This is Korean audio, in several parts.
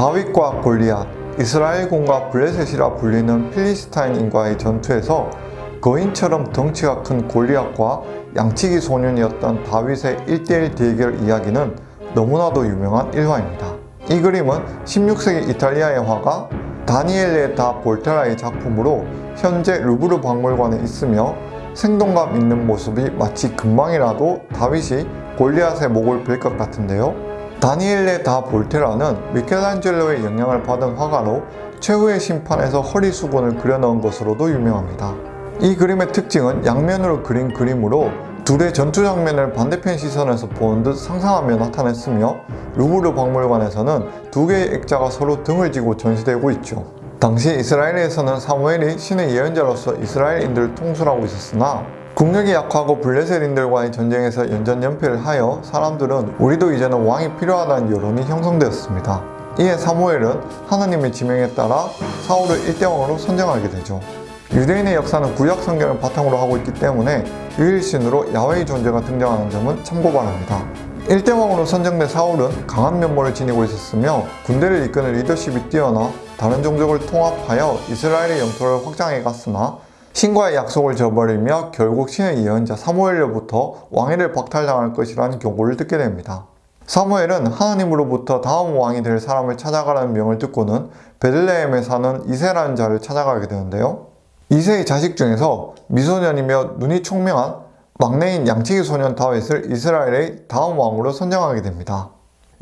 다윗과 골리앗, 이스라엘군과 블레셋이라 불리는 필리스타인인과의 전투에서 거인처럼 덩치가 큰 골리앗과 양치기 소년이었던 다윗의 1대1 대결 이야기는 너무나도 유명한 일화입니다. 이 그림은 16세기 이탈리아의 화가 다니엘레 다 볼테라의 작품으로 현재 루브르 박물관에 있으며 생동감 있는 모습이 마치 금방이라도 다윗이 골리앗의 목을 벨것 같은데요. 다니엘레 다 볼테라는 미켈란젤로의 영향을 받은 화가로 최후의 심판에서 허리 수건을 그려넣은 것으로도 유명합니다. 이 그림의 특징은 양면으로 그린 그림으로 둘의 전투 장면을 반대편 시선에서 보는 듯 상상하며 나타냈으며 루브르 박물관에서는 두 개의 액자가 서로 등을 지고 전시되고 있죠. 당시 이스라엘에서는 사무엘이 신의 예언자로서 이스라엘인들을 통솔하고 있었으나 국력이 약하고 블레셋인들과의 전쟁에서 연전연패를 하여 사람들은 우리도 이제는 왕이 필요하다는 여론이 형성되었습니다. 이에 사무엘은 하나님의 지명에 따라 사울을 일대왕으로 선정하게 되죠. 유대인의 역사는 구약 성경을 바탕으로 하고 있기 때문에 유일신으로 야훼의 존재가 등장하는 점은 참고 바랍니다. 일대왕으로 선정된 사울은 강한 면모를 지니고 있었으며 군대를 이끄는 리더십이 뛰어나 다른 종족을 통합하여 이스라엘의 영토를 확장해 갔으나 신과의 약속을 저버리며 결국 신의 예언자 사무엘로부터 왕위를 박탈당할 것이라는 경고를 듣게 됩니다. 사무엘은 하나님으로부터 다음 왕이 될 사람을 찾아가라는 명을 듣고는 베들레헴에 사는 이세라는 자를 찾아가게 되는데요. 이세의 자식 중에서 미소년이며 눈이 총명한 막내인 양치기 소년 다윗을 이스라엘의 다음 왕으로 선정하게 됩니다.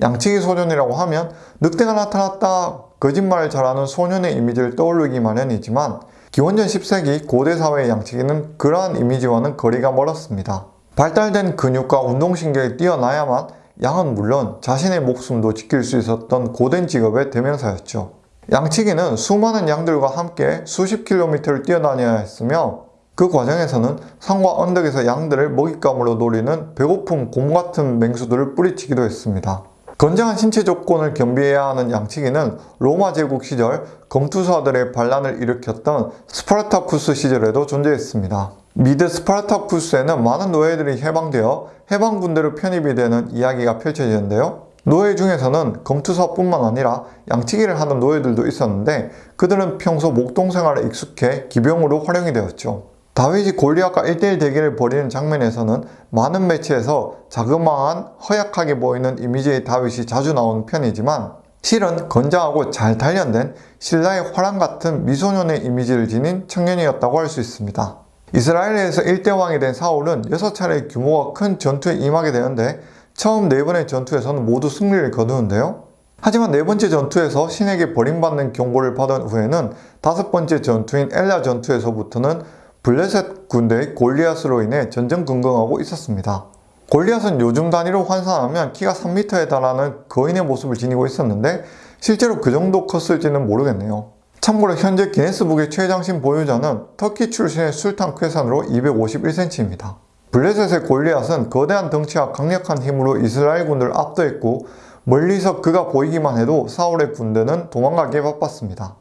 양치기 소년이라고 하면 늑대가 나타났다 거짓말을 잘하는 소년의 이미지를 떠올리기 마련이지만 기원전 10세기 고대 사회의 양치기는 그러한 이미지와는 거리가 멀었습니다. 발달된 근육과 운동신경이 뛰어나야만 양은 물론 자신의 목숨도 지킬 수 있었던 고된 직업의 대명사였죠. 양치기는 수많은 양들과 함께 수십 킬로미터를 뛰어다녀야 했으며 그 과정에서는 산과 언덕에서 양들을 먹잇감으로 노리는 배고픈 곰 같은 맹수들을 뿌리치기도 했습니다. 건장한 신체 조건을 겸비해야 하는 양치기는 로마 제국 시절 검투사들의 반란을 일으켰던 스파르타쿠스 시절에도 존재했습니다. 미드 스파르타쿠스에는 많은 노예들이 해방되어 해방군대로 편입이 되는 이야기가 펼쳐지는데요. 노예 중에서는 검투사뿐만 아니라 양치기를 하는 노예들도 있었는데 그들은 평소 목동생활에 익숙해 기병으로 활용이 되었죠. 다윗이 골리앗과 1대1 대결을 벌이는 장면에서는 많은 매체에서 자그마한 허약하게 보이는 이미지의 다윗이 자주 나오는 편이지만 실은 건장하고 잘 단련된 신라의 화랑 같은 미소년의 이미지를 지닌 청년이었다고 할 수 있습니다. 이스라엘에서 1대 왕이 된 사울은 6차례 규모가 큰 전투에 임하게 되는데 처음 4번의 전투에서는 모두 승리를 거두는데요. 하지만 네 번째 전투에서 신에게 버림받는 경고를 받은 후에는 다섯 번째 전투인 엘라 전투에서부터는 블레셋 군대의 골리앗으로 인해 전전긍긍하고 있었습니다. 골리앗은 요즘 단위로 환산하면 키가 3m에 달하는 거인의 모습을 지니고 있었는데 실제로 그 정도 컸을지는 모르겠네요. 참고로 현재 기네스북의 최장신 보유자는 터키 출신의 술탄 쾌산으로 251cm입니다. 블레셋의 골리앗은 거대한 덩치와 강력한 힘으로 이스라엘 군대를 압도했고 멀리서 그가 보이기만 해도 사울의 군대는 도망가기에 바빴습니다.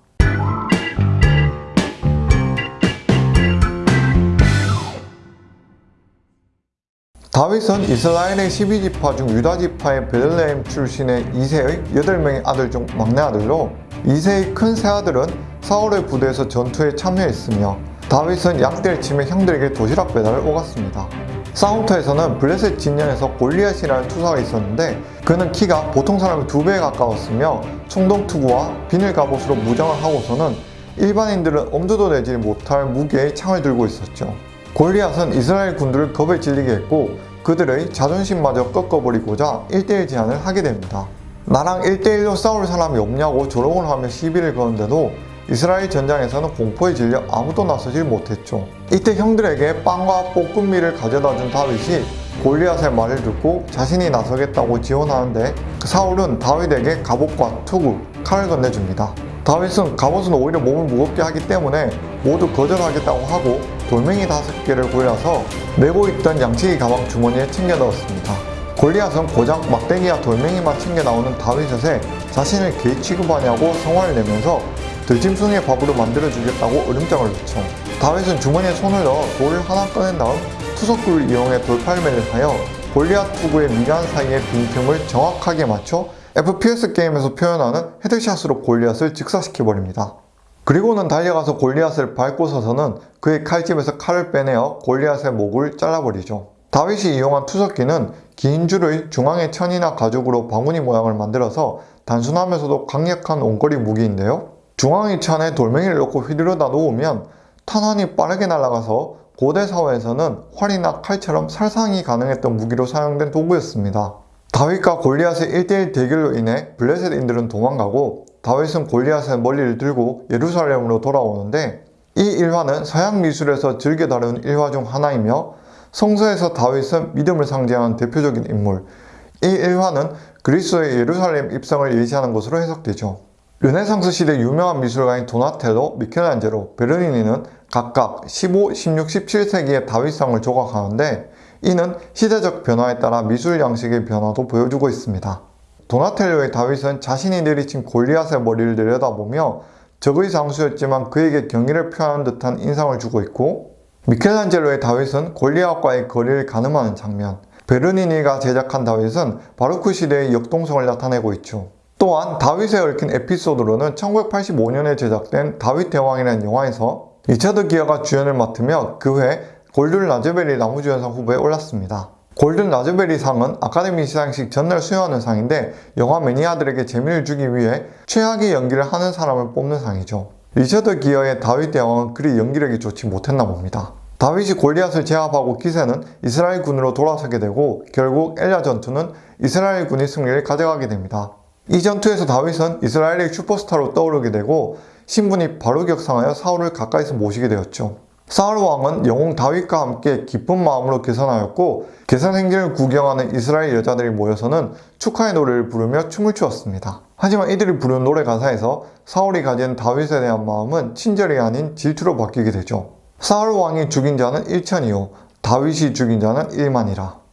다윗은 이스라엘의 12지파 중 유다지파의 베들레헴 출신의 2세의 8명의 아들 중 막내 아들로 2세의 큰 새아들은 사울의 부대에서 전투에 참여했으며 다윗은 약대를 치며 형들에게 도시락 배달을 오갔습니다. 사우터에서는 블레셋 진영에서 골리앗이라는 투사가 있었는데 그는 키가 보통 사람의 두 배에 가까웠으며 총동투구와 비늘 갑옷으로 무장을 하고서는 일반인들은 엄두도 내지 못할 무게의 창을 들고 있었죠. 골리앗은 이스라엘 군들을 겁에 질리게 했고 그들의 자존심마저 꺾어버리고자 1대1 제안을 하게 됩니다. 나랑 1대1로 싸울 사람이 없냐고 조롱을 하며 시비를 거는데도 이스라엘 전장에서는 공포에 질려 아무도 나서질 못했죠. 이때 형들에게 빵과 볶음밀을 가져다 준 다윗이 골리앗의 말을 듣고 자신이 나서겠다고 지원하는데 사울은 다윗에게 갑옷과 투구, 칼을 건네줍니다. 다윗은 갑옷은 오히려 몸을 무겁게 하기 때문에 모두 거절하겠다고 하고 돌멩이 다섯 개를 골라서 메고 있던 양치기 가방 주머니에 챙겨 넣었습니다. 골리앗은 고작 막대기와 돌멩이만 챙겨 나오는 다윗에 자신을 개 취급하냐고 성화를 내면서 들짐승의 밥으로 만들어주겠다고 으름장을 놓죠. 다윗은 주머니에 손을 넣어 돌을 하나 꺼낸 다음 투석구를 이용해 돌팔매를 하여 골리앗 투구의 미간 사이의 빈틈을 정확하게 맞춰 FPS 게임에서 표현하는 헤드샷으로 골리앗을 즉사시켜버립니다. 그리고는 달려가서 골리앗을 밟고 서서는 그의 칼집에서 칼을 빼내어 골리앗의 목을 잘라버리죠. 다윗이 이용한 투석기는 긴 줄의 중앙의 천이나 가죽으로 바구니 모양을 만들어서 단순하면서도 강력한 원거리 무기인데요. 중앙의 천에 돌멩이를 넣고 휘두르다 놓으면 탄환이 빠르게 날아가서 고대 사회에서는 활이나 칼처럼 살상이 가능했던 무기로 사용된 도구였습니다. 다윗과 골리앗의 1대1 대결로 인해 블레셋인들은 도망가고 다윗은 골리앗의 멀리를 들고 예루살렘으로 돌아오는데 이 일화는 서양 미술에서 즐겨 다루는 일화 중 하나이며 성서에서 다윗은 믿음을 상징하는 대표적인 인물 이 일화는 그리스도의 예루살렘 입성을 예시하는 것으로 해석되죠. 르네상스 시대 유명한 미술가인 도나텔로, 미켈란젤로, 베르니니는 각각 15, 16, 17세기의 다윗상을 조각하는데 이는 시대적 변화에 따라 미술 양식의 변화도 보여주고 있습니다. 도나텔로의 다윗은 자신이 내리친 골리앗의 머리를 내려다보며 적의 장수였지만 그에게 경의를 표하는 듯한 인상을 주고 있고 미켈란젤로의 다윗은 골리앗과의 거리를 가늠하는 장면 베르니니가 제작한 다윗은 바로크 시대의 역동성을 나타내고 있죠. 또한 다윗에 얽힌 에피소드로는 1985년에 제작된 다윗 대왕이라는 영화에서 리차드 기어가 주연을 맡으며 그 해 골든 라즈베리 남우주연상 후보에 올랐습니다. 골든 라즈베리 상은 아카데미 시상식 전날 수여하는 상인데 영화 매니아들에게 재미를 주기 위해 최악의 연기를 하는 사람을 뽑는 상이죠. 리처드 기어의 다윗 대왕은 그리 연기력이 좋지 못했나 봅니다. 다윗이 골리앗을 제압하고 기세는 이스라엘 군으로 돌아서게 되고 결국 엘라 전투는 이스라엘 군이 승리를 가져가게 됩니다. 이 전투에서 다윗은 이스라엘의 슈퍼스타로 떠오르게 되고 신분이 바로 격상하여 사울을 가까이서 모시게 되었죠. 사울 왕은 영웅 다윗과 함께 기쁜 마음으로 계산하였고 계산 행진을 구경하는 이스라엘 여자들이 모여서는 축하의 노래를 부르며 춤을 추었습니다. 하지만 이들이 부르는 노래 가사에서 사울이 가진 다윗에 대한 마음은 친절이 아닌 질투로 바뀌게 되죠. 사울 왕이 죽인 자는 1천이요 다윗이 죽인 자는 1만이라.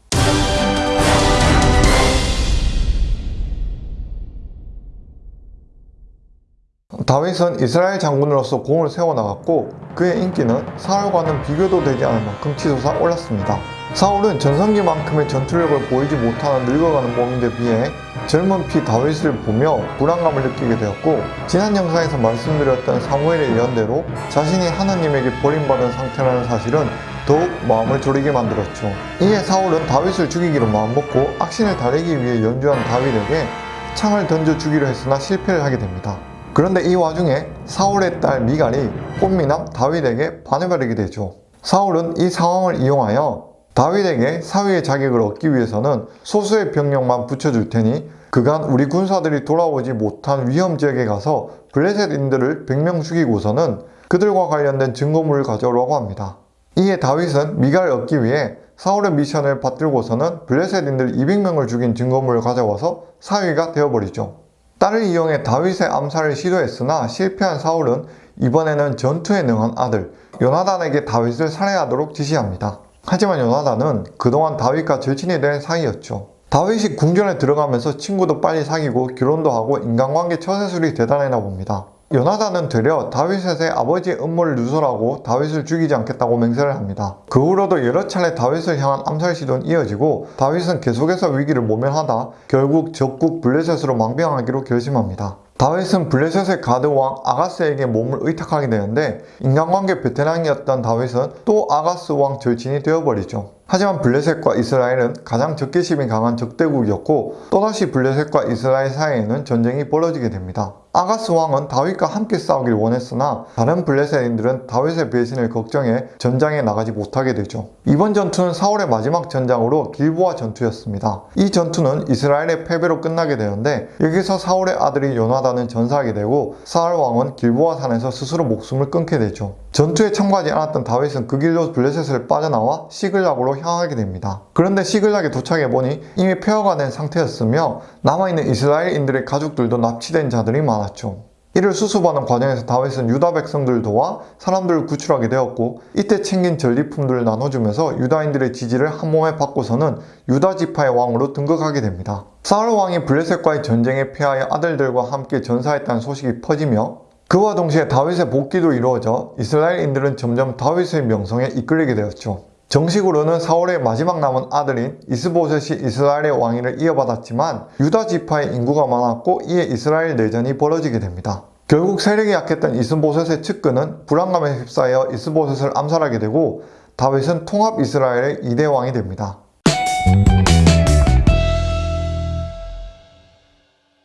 다윗은 이스라엘 장군으로서 공을 세워나갔고 그의 인기는 사울과는 비교도 되지 않을 만큼 치솟아 올랐습니다. 사울은 전성기만큼의 전투력을 보이지 못하는 늙어가는 몸인데 비해 젊은 피 다윗을 보며 불안감을 느끼게 되었고 지난 영상에서 말씀드렸던 사무엘의 예언대로 자신이 하나님에게 버림받은 상태라는 사실은 더욱 마음을 졸이게 만들었죠. 이에 사울은 다윗을 죽이기로 마음먹고 악신을 다리기 위해 연주한 다윗에게 창을 던져 주기로 했으나 실패를 하게 됩니다. 그런데 이 와중에 사울의 딸 미갈이 꽃미남 다윗에게 반해버리게 되죠. 사울은 이 상황을 이용하여 다윗에게 사위의 자격을 얻기 위해서는 소수의 병력만 붙여줄 테니 그간 우리 군사들이 돌아오지 못한 위험 지역에 가서 블레셋인들을 100명 죽이고서는 그들과 관련된 증거물을 가져오라고 합니다. 이에 다윗은 미갈을 얻기 위해 사울의 미션을 받들고서는 블레셋인들 200명을 죽인 증거물을 가져와서 사위가 되어버리죠. 딸을 이용해 다윗의 암살을 시도했으나 실패한 사울은 이번에는 전투에 능한 아들 요나단에게 다윗을 살해하도록 지시합니다. 하지만 요나단은 그동안 다윗과 절친이 된 사이였죠. 다윗이 궁전에 들어가면서 친구도 빨리 사귀고 결혼도 하고 인간관계 처세술이 대단했나 봅니다. 요나단은 되려 다윗의 아버지의 음모를 누설하고 다윗을 죽이지 않겠다고 맹세를 합니다. 그 후로도 여러 차례 다윗을 향한 암살 시도는 이어지고 다윗은 계속해서 위기를 모면하다 결국 적국 블레셋으로 망명하기로 결심합니다. 다윗은 블레셋의 가드왕 아가스에게 몸을 의탁하게 되는데 인간관계 베테랑이었던 다윗은 또 아가스 왕 절친이 되어버리죠. 하지만 블레셋과 이스라엘은 가장 적개심이 강한 적대국이었고 또다시 블레셋과 이스라엘 사이에는 전쟁이 벌어지게 됩니다. 아가스 왕은 다윗과 함께 싸우길 원했으나 다른 블레셋인들은 다윗의 배신을 걱정해 전장에 나가지 못하게 되죠. 이번 전투는 사울의 마지막 전장으로 길보아 전투였습니다. 이 전투는 이스라엘의 패배로 끝나게 되는데 여기서 사울의 아들이 요나단은 전사하게 되고 사울 왕은 길보아 산에서 스스로 목숨을 끊게 되죠. 전투에 참가하지 않았던 다윗은 그 길로 블레셋을 빠져나와 시글락으로 향하게 됩니다. 그런데 시글락에 도착해보니 이미 폐허가 된 상태였으며 남아있는 이스라엘인들의 가족들도 납치된 자들이 많았 죠. 이를 수습하는 과정에서 다윗은 유다 백성들 도와 사람들을 구출하게 되었고 이때 챙긴 전리품들을 나눠주면서 유다인들의 지지를 한 몸에 받고서는 유다 지파의 왕으로 등극하게 됩니다. 사울 왕이 블레셋과의 전쟁에 패하여 아들들과 함께 전사했다는 소식이 퍼지며 그와 동시에 다윗의 복귀도 이루어져 이스라엘인들은 점점 다윗의 명성에 이끌리게 되었죠. 정식으로는 사울의 마지막 남은 아들인 이스보셋이 이스라엘의 왕위를 이어받았지만 유다 지파의 인구가 많았고 이에 이스라엘 내전이 벌어지게 됩니다. 결국 세력이 약했던 이스보셋의 측근은 불안감에 휩싸여 이스보셋을 암살하게 되고 다윗은 통합 이스라엘의 2대 왕이 됩니다.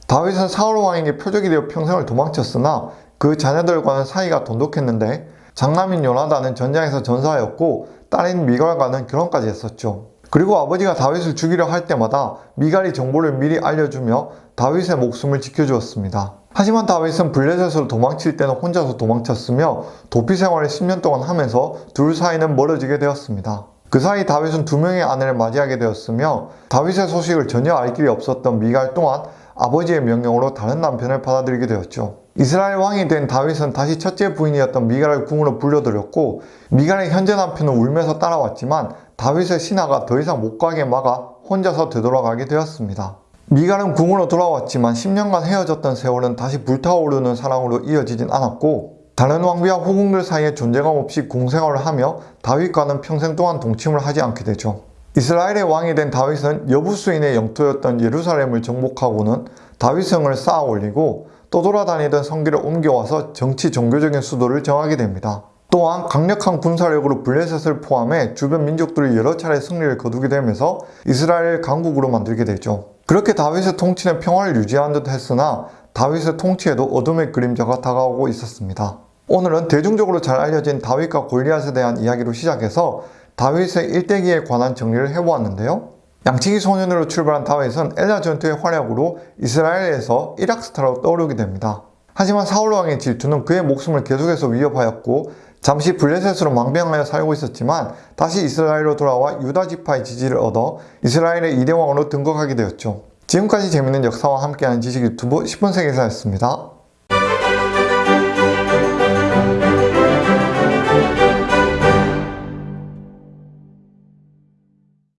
다윗은 사울 왕에게 표적이 되어 평생을 도망쳤으나 그 자녀들과는 사이가 돈독했는데 장남인 요나단은 전장에서 전사하였고 딸인 미갈과는 결혼까지 했었죠. 그리고 아버지가 다윗을 죽이려 할 때마다 미갈이 정보를 미리 알려주며 다윗의 목숨을 지켜주었습니다. 하지만 다윗은 블레셋으로 도망칠 때는 혼자서 도망쳤으며 도피 생활을 10년 동안 하면서 둘 사이는 멀어지게 되었습니다. 그 사이 다윗은 두 명의 아내를 맞이하게 되었으며 다윗의 소식을 전혀 알 길이 없었던 미갈 또한 아버지의 명령으로 다른 남편을 받아들이게 되었죠. 이스라엘 왕이 된 다윗은 다시 첫째 부인이었던 미갈을 궁으로 불러들였고 미갈의 현재 남편은 울면서 따라왔지만 다윗의 신하가 더 이상 못 가게 막아 혼자서 되돌아가게 되었습니다. 미갈은 궁으로 돌아왔지만 10년간 헤어졌던 세월은 다시 불타오르는 사랑으로 이어지진 않았고 다른 왕비와 후궁들 사이에 존재감 없이 공생활을 하며 다윗과는 평생 동안 동침을 하지 않게 되죠. 이스라엘의 왕이 된 다윗은 여부수인의 영토였던 예루살렘을 정복하고는 다윗성을 쌓아 올리고 또 돌아다니던 성기를 옮겨와서 정치 종교적인 수도를 정하게 됩니다. 또한 강력한 군사력으로 블레셋을 포함해 주변 민족들이 여러 차례 승리를 거두게 되면서 이스라엘 강국으로 만들게 되죠. 그렇게 다윗의 통치는 평화를 유지한 듯 했으나 다윗의 통치에도 어둠의 그림자가 다가오고 있었습니다. 오늘은 대중적으로 잘 알려진 다윗과 골리앗에 대한 이야기로 시작해서 다윗의 일대기에 관한 정리를 해보았는데요. 양치기 소년으로 출발한 다윗은 엘라 전투의 활약으로 이스라엘에서 이락스타로 떠오르게 됩니다. 하지만 사울왕의 질투는 그의 목숨을 계속해서 위협하였고 잠시 블레셋으로 망명하여 살고 있었지만 다시 이스라엘로 돌아와 유다 지파의 지지를 얻어 이스라엘의 2대 왕으로 등극하게 되었죠. 지금까지 재밌는 역사와 함께하는 지식 유튜브 10분 세계사였습니다.